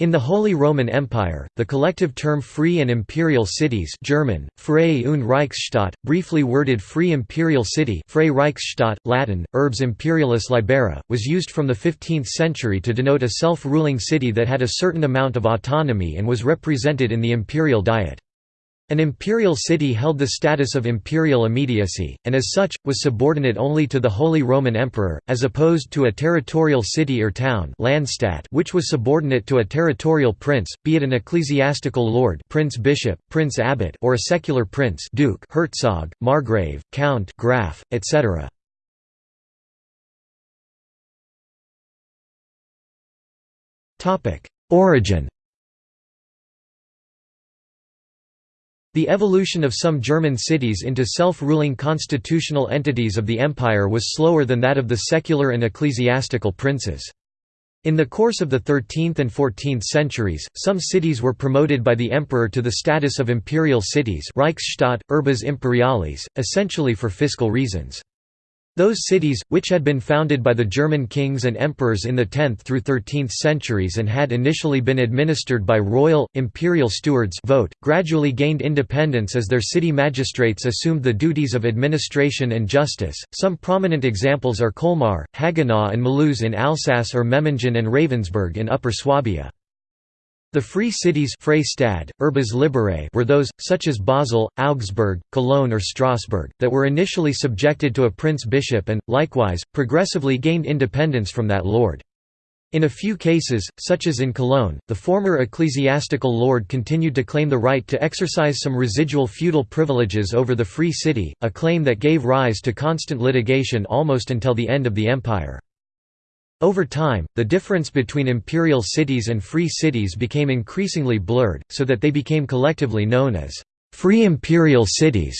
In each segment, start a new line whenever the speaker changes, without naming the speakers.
In the Holy Roman Empire, the collective term Free and Imperial Cities German, Freie und Reichsstadt, briefly worded Free Imperial City Freie Reichsstadt, Latin, Urbs Imperialis Libera, was used from the 15th century to denote a self-ruling city that had a certain amount of autonomy and was represented in the imperial diet. An imperial city held the status of imperial immediacy, and as such, was subordinate only to the Holy Roman Emperor, as opposed to a territorial city or town Landstadt which was subordinate to a territorial prince, be it an ecclesiastical lord prince bishop, prince abbot or a secular prince duke herzog, margrave, count graf, etc. Origin The evolution of some German cities into self-ruling constitutional entities of the empire was slower than that of the secular and ecclesiastical princes. In the course of the 13th and 14th centuries, some cities were promoted by the emperor to the status of imperial cities Reichsstadt, Urbes Imperialis, essentially for fiscal reasons. Those cities, which had been founded by the German kings and emperors in the 10th through 13th centuries and had initially been administered by royal, imperial stewards Vogt, gradually gained independence as their city magistrates assumed the duties of administration and justice. Some prominent examples are Colmar, Haguenau and Mulhouse in Alsace or Memmingen and Ravensburg in Upper Swabia. The free cities Freistadt, Urbes Liberae were those, such as Basel, Augsburg, Cologne or Strasbourg, that were initially subjected to a prince-bishop and, likewise, progressively gained independence from that lord. In a few cases, such as in Cologne, the former ecclesiastical lord continued to claim the right to exercise some residual feudal privileges over the free city, a claim that gave rise to constant litigation almost until the end of the empire. Over time, the difference between imperial cities and free cities became increasingly blurred, so that they became collectively known as «free imperial cities»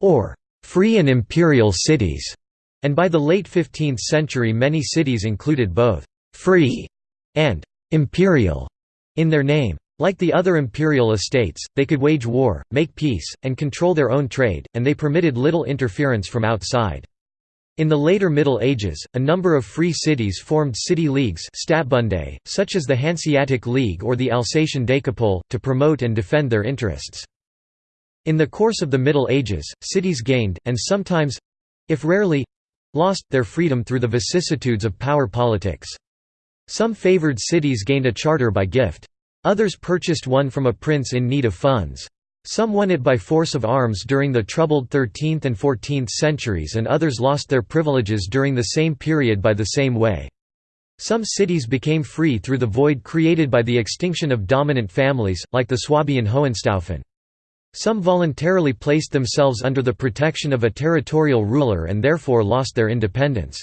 or «free and imperial cities», and by the late 15th century many cities included both «free» and «imperial» in their name. Like the other imperial estates, they could wage war, make peace, and control their own trade, and they permitted little interference from outside. In the later Middle Ages, a number of free cities formed city leagues such as the Hanseatic League or the Alsatian Decapole, to promote and defend their interests. In the course of the Middle Ages, cities gained, and sometimes—if rarely—lost, their freedom through the vicissitudes of power politics. Some favored cities gained a charter by gift. Others purchased one from a prince in need of funds. Some won it by force of arms during the troubled 13th and 14th centuries and others lost their privileges during the same period by the same way. Some cities became free through the void created by the extinction of dominant families, like the Swabian Hohenstaufen. Some voluntarily placed themselves under the protection of a territorial ruler and therefore lost their independence.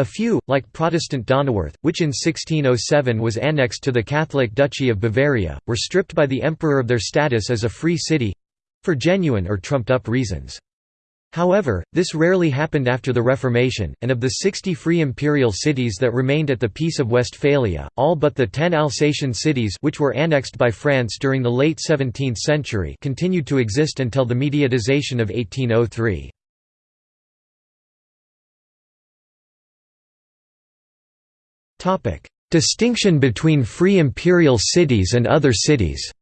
A few, like Protestant Donauwörth, which in 1607 was annexed to the Catholic Duchy of Bavaria, were stripped by the emperor of their status as a free city—for genuine or trumped-up reasons. However, this rarely happened after the Reformation, and of the 60 free imperial cities that remained at the Peace of Westphalia, all but the ten Alsatian cities which were annexed by France during the late 17th century continued to exist until the mediatization of 1803. Topic: Distinction between free imperial cities and other cities.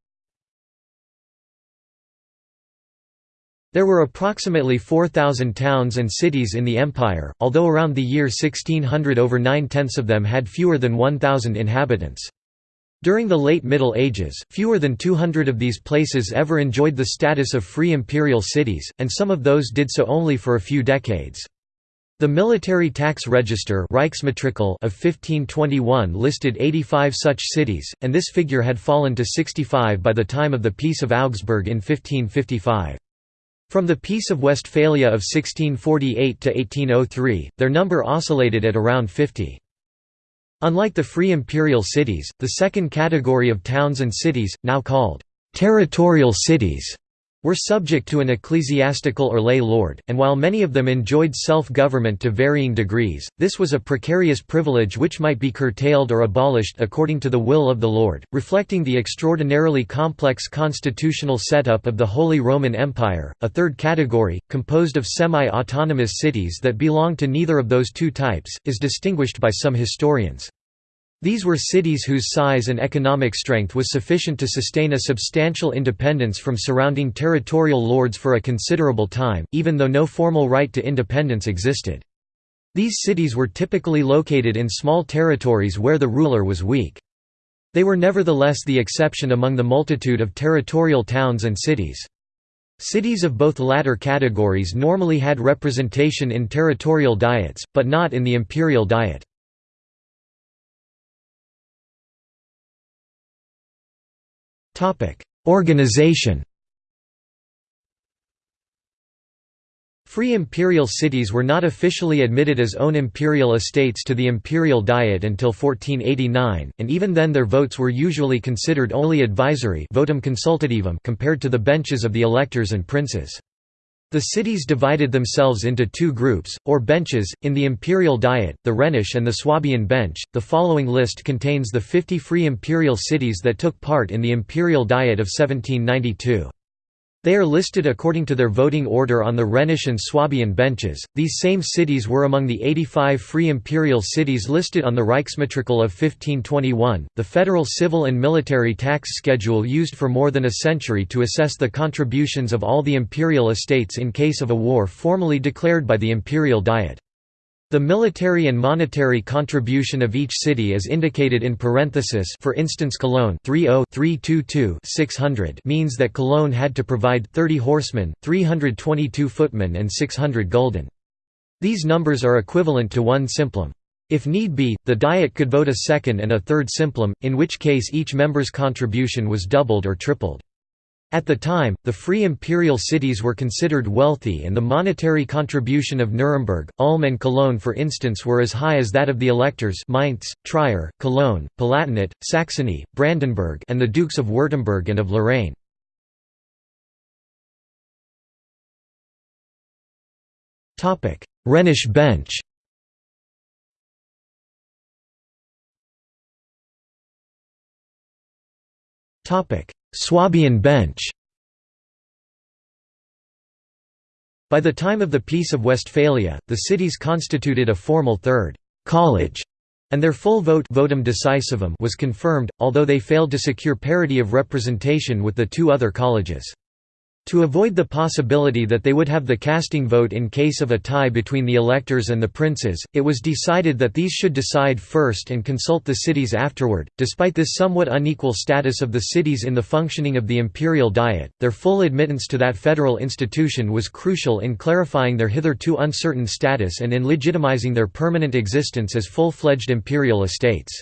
There were approximately 4,000 towns and cities in the empire, although around the year 1600 over nine-tenths of them had fewer than 1,000 inhabitants. During the late Middle Ages, fewer than 200 of these places ever enjoyed the status of free imperial cities, and some of those did so only for a few decades. The military tax register of 1521 listed 85 such cities, and this figure had fallen to 65 by the time of the Peace of Augsburg in 1555. From the Peace of Westphalia of 1648 to 1803, their number oscillated at around 50. Unlike the free imperial cities, the second category of towns and cities, now called territorial cities, were subject to an ecclesiastical or lay lord, and while many of them enjoyed self-government to varying degrees, this was a precarious privilege which might be curtailed or abolished according to the will of the lord, reflecting the extraordinarily complex constitutional setup of the Holy Roman Empire. A third category, composed of semi-autonomous cities that belong to neither of those two types, is distinguished by some historians. These were cities whose size and economic strength was sufficient to sustain a substantial independence from surrounding territorial lords for a considerable time, even though no formal right to independence existed. These cities were typically located in small territories where the ruler was weak. They were nevertheless the exception among the multitude of territorial towns and cities. Cities of both latter categories normally had representation in territorial diets, but not in the imperial diet. Organization Free imperial cities were not officially admitted as own imperial estates to the imperial diet until 1489, and even then their votes were usually considered only advisory votum consultativum compared to the benches of the electors and princes. The cities divided themselves into two groups, or benches, in the imperial diet, the Rhenish and the Swabian bench. The following list contains the 50 free imperial cities that took part in the imperial diet of 1792. They are listed according to their voting order on the Rhenish and Swabian benches. These same cities were among the 85 free imperial cities listed on the Reichsmatrikel of 1521, the federal civil and military tax schedule used for more than a century to assess the contributions of all the imperial estates in case of a war formally declared by the imperial diet. The military and monetary contribution of each city is indicated in parenthesis for instance Cologne 600 means that Cologne had to provide 30 horsemen, 322 footmen and 600 gulden. These numbers are equivalent to one simplum. If need be, the Diet could vote a second and a third simplum, in which case each member's contribution was doubled or tripled. At the time, the free imperial cities were considered wealthy and the monetary contribution of Nuremberg, Ulm and Cologne for instance were as high as that of the electors Mainz, Trier, Cologne, Palatinate, Saxony, Brandenburg and the Dukes of Württemberg and of Lorraine. Rhenish bench Topic: Swabian bench By the time of the Peace of Westphalia, the cities constituted a formal third college, and their full vote votum decisivum was confirmed, although they failed to secure parity of representation with the two other colleges. To avoid the possibility that they would have the casting vote in case of a tie between the electors and the princes, it was decided that these should decide first and consult the cities afterward. Despite this somewhat unequal status of the cities in the functioning of the imperial diet, their full admittance to that federal institution was crucial in clarifying their hitherto uncertain status and in legitimizing their permanent existence as full-fledged imperial estates.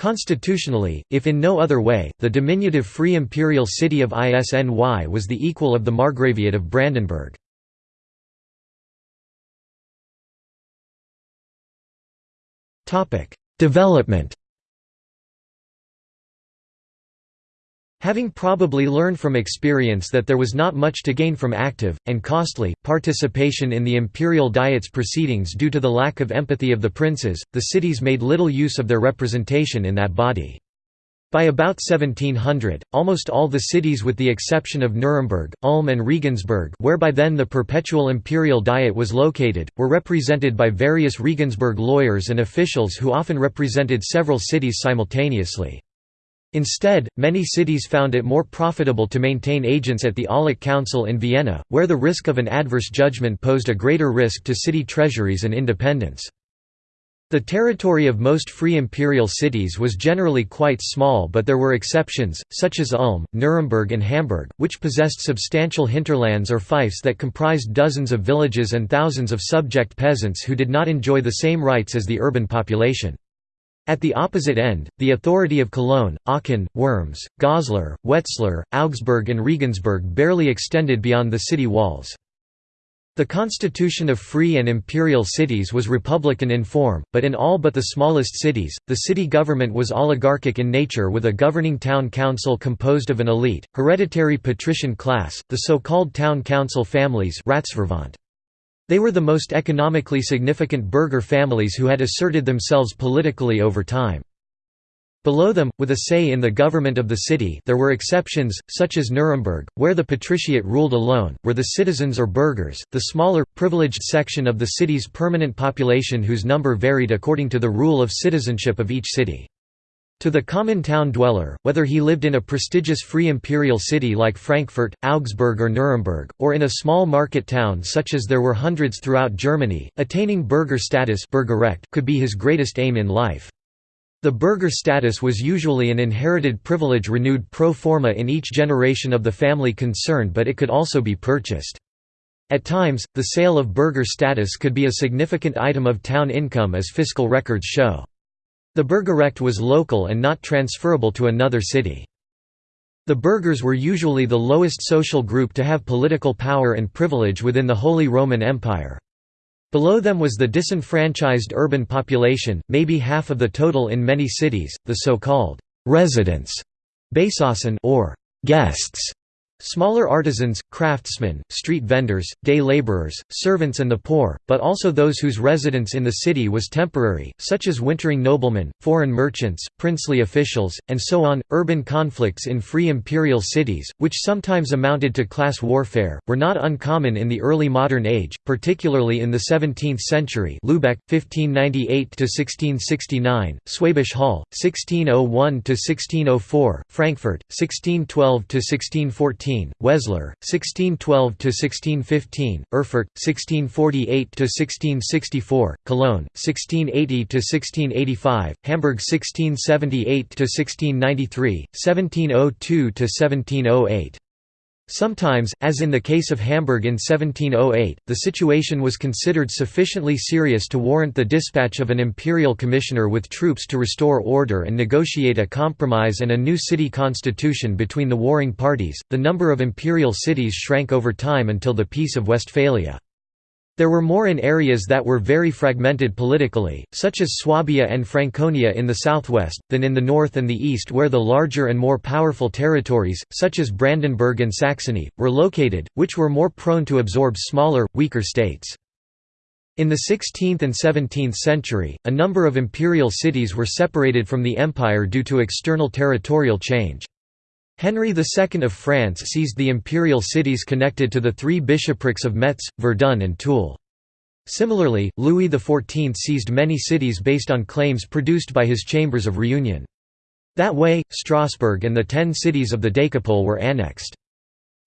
Constitutionally, if in no other way, the diminutive free imperial city of Isny was the equal of the Margraviate of Brandenburg. Development Having probably learned from experience that there was not much to gain from active, and costly, participation in the imperial diet's proceedings due to the lack of empathy of the princes, the cities made little use of their representation in that body. By about 1700, almost all the cities with the exception of Nuremberg, Ulm and Regensburg where by then the perpetual imperial diet was located, were represented by various Regensburg lawyers and officials who often represented several cities simultaneously. Instead, many cities found it more profitable to maintain agents at the Aulic Council in Vienna, where the risk of an adverse judgment posed a greater risk to city treasuries and independence. The territory of most free imperial cities was generally quite small but there were exceptions, such as Ulm, Nuremberg and Hamburg, which possessed substantial hinterlands or fiefs that comprised dozens of villages and thousands of subject peasants who did not enjoy the same rights as the urban population. At the opposite end, the authority of Cologne, Aachen, Worms, Goslar, Wetzlar, Augsburg and Regensburg barely extended beyond the city walls. The constitution of free and imperial cities was republican in form, but in all but the smallest cities, the city government was oligarchic in nature with a governing town council composed of an elite, hereditary patrician class, the so-called town council families they were the most economically significant burgher families who had asserted themselves politically over time. Below them, with a say in the government of the city there were exceptions, such as Nuremberg, where the patriciate ruled alone, were the citizens or burghers, the smaller, privileged section of the city's permanent population whose number varied according to the rule of citizenship of each city. To the common town dweller, whether he lived in a prestigious free imperial city like Frankfurt, Augsburg or Nuremberg, or in a small market town such as there were hundreds throughout Germany, attaining burgher status could be his greatest aim in life. The burgher status was usually an inherited privilege renewed pro forma in each generation of the family concerned but it could also be purchased. At times, the sale of burgher status could be a significant item of town income as fiscal records show. The Burgerrecht was local and not transferable to another city. The burghers were usually the lowest social group to have political power and privilege within the Holy Roman Empire. Below them was the disenfranchised urban population, maybe half of the total in many cities, the so-called residents or guests Smaller artisans, craftsmen, street vendors, day laborers, servants and the poor, but also those whose residence in the city was temporary, such as wintering noblemen, foreign merchants, princely officials, and so on. Urban conflicts in free imperial cities, which sometimes amounted to class warfare, were not uncommon in the early modern age, particularly in the 17th century Lübeck, 1598–1669, Schwäbisch Hall, 1601–1604, Frankfurt, 1612–1614 16, Wetzlar, 1612–1615, Erfurt, 1648–1664, Cologne, 1680–1685, Hamburg 1678–1693, 1702–1708. Sometimes, as in the case of Hamburg in 1708, the situation was considered sufficiently serious to warrant the dispatch of an imperial commissioner with troops to restore order and negotiate a compromise and a new city constitution between the warring parties. The number of imperial cities shrank over time until the Peace of Westphalia. There were more in areas that were very fragmented politically, such as Swabia and Franconia in the southwest, than in the north and the east where the larger and more powerful territories, such as Brandenburg and Saxony, were located, which were more prone to absorb smaller, weaker states. In the 16th and 17th century, a number of imperial cities were separated from the empire due to external territorial change. Henry II of France seized the imperial cities connected to the three bishoprics of Metz, Verdun and Toul. Similarly, Louis XIV seized many cities based on claims produced by his chambers of reunion. That way, Strasbourg and the ten cities of the Decapole were annexed.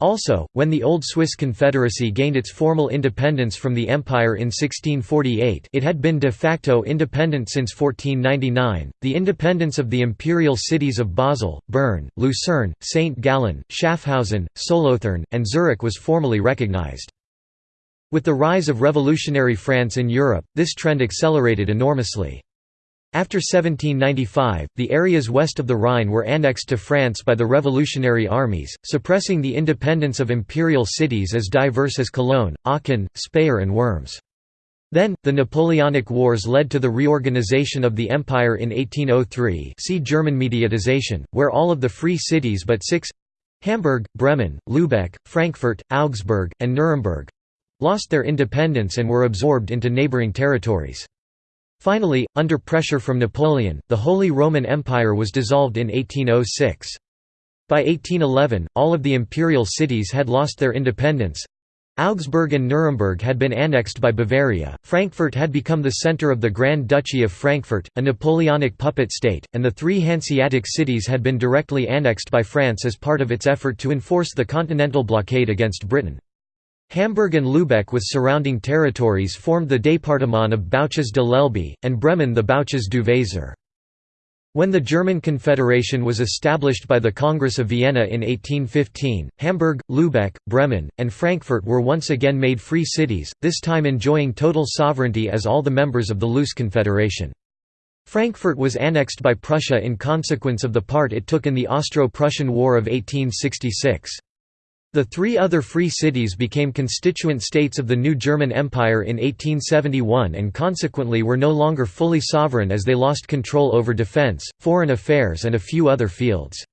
Also, when the Old Swiss Confederacy gained its formal independence from the Empire in 1648 it had been de facto independent since 1499, the independence of the imperial cities of Basel, Bern, Lucerne, St. Gallen, Schaffhausen, Solothurn, and Zurich was formally recognized. With the rise of revolutionary France in Europe, this trend accelerated enormously. After 1795, the areas west of the Rhine were annexed to France by the revolutionary armies, suppressing the independence of imperial cities as diverse as Cologne, Aachen, Speyer and Worms. Then, the Napoleonic Wars led to the reorganization of the empire in 1803 see German mediatization, where all of the free cities but six—Hamburg, Bremen, Lübeck, Frankfurt, Augsburg, and Nuremberg—lost their independence and were absorbed into neighboring territories. Finally, under pressure from Napoleon, the Holy Roman Empire was dissolved in 1806. By 1811, all of the imperial cities had lost their independence. Augsburg and Nuremberg had been annexed by Bavaria, Frankfurt had become the centre of the Grand Duchy of Frankfurt, a Napoleonic puppet state, and the three Hanseatic cities had been directly annexed by France as part of its effort to enforce the continental blockade against Britain. Hamburg and Lübeck with surrounding territories formed the département of Bouches de l'Elbe, and Bremen the Bouches du Weser. When the German Confederation was established by the Congress of Vienna in 1815, Hamburg, Lübeck, Bremen, and Frankfurt were once again made free cities, this time enjoying total sovereignty as all the members of the loose confederation. Frankfurt was annexed by Prussia in consequence of the part it took in the Austro-Prussian War of 1866. The three other free cities became constituent states of the new German Empire in 1871 and consequently were no longer fully sovereign as they lost control over defense, foreign affairs and a few other fields.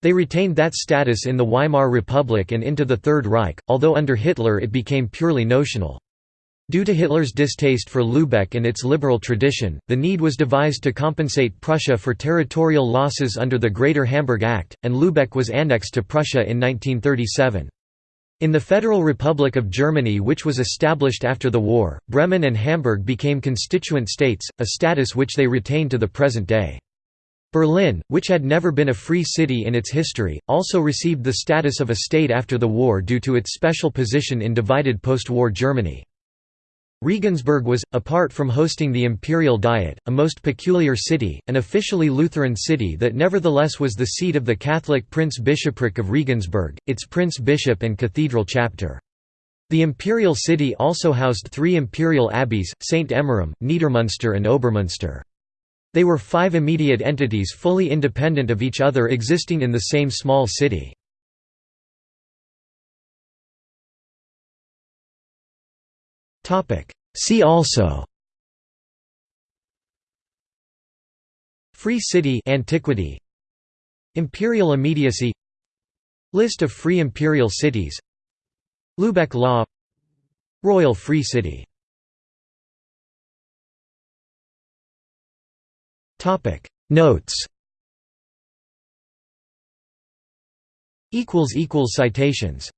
They retained that status in the Weimar Republic and into the Third Reich, although under Hitler it became purely notional. Due to Hitler's distaste for Lübeck and its liberal tradition, the need was devised to compensate Prussia for territorial losses under the Greater Hamburg Act, and Lübeck was annexed to Prussia in 1937. In the Federal Republic of Germany which was established after the war, Bremen and Hamburg became constituent states, a status which they retain to the present day. Berlin, which had never been a free city in its history, also received the status of a state after the war due to its special position in divided post-war Germany. Regensburg was, apart from hosting the Imperial Diet, a most peculiar city, an officially Lutheran city that nevertheless was the seat of the Catholic Prince-Bishopric of Regensburg, its prince-bishop and cathedral chapter. The imperial city also housed three imperial abbeys, St. Emmeram, Niedermunster and Obermunster. They were five immediate entities fully independent of each other existing in the same small city. See also. Free city antiquity. Imperial immediacy. List of free imperial cities. Lubeck law. Royal Free City. Topic. Notes. Equals equals Citations